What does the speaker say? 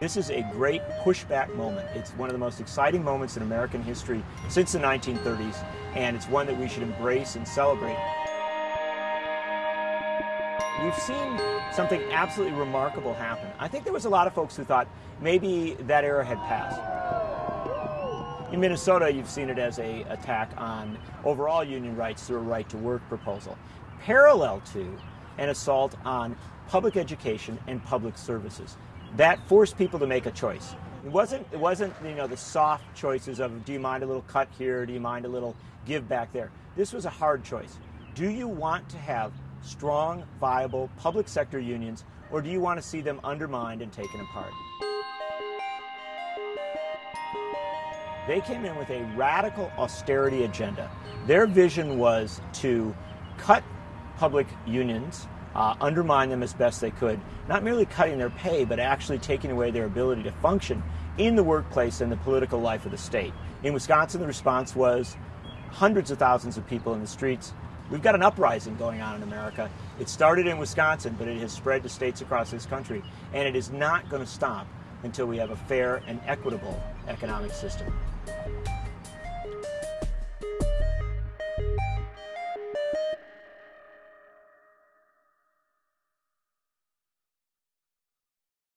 This is a great pushback moment. It's one of the most exciting moments in American history since the 1930s, and it's one that we should embrace and celebrate. We've seen something absolutely remarkable happen. I think there was a lot of folks who thought maybe that era had passed. In Minnesota, you've seen it as a attack on overall union rights through a right to work proposal, parallel to an assault on public education and public services that forced people to make a choice. It wasn't, it wasn't, you know, the soft choices of do you mind a little cut here, do you mind a little give back there. This was a hard choice. Do you want to have strong, viable public sector unions, or do you want to see them undermined and taken apart? They came in with a radical austerity agenda. Their vision was to cut public unions uh, undermine them as best they could, not merely cutting their pay, but actually taking away their ability to function in the workplace and the political life of the state. In Wisconsin, the response was hundreds of thousands of people in the streets. We've got an uprising going on in America. It started in Wisconsin, but it has spread to states across this country, and it is not going to stop until we have a fair and equitable economic system.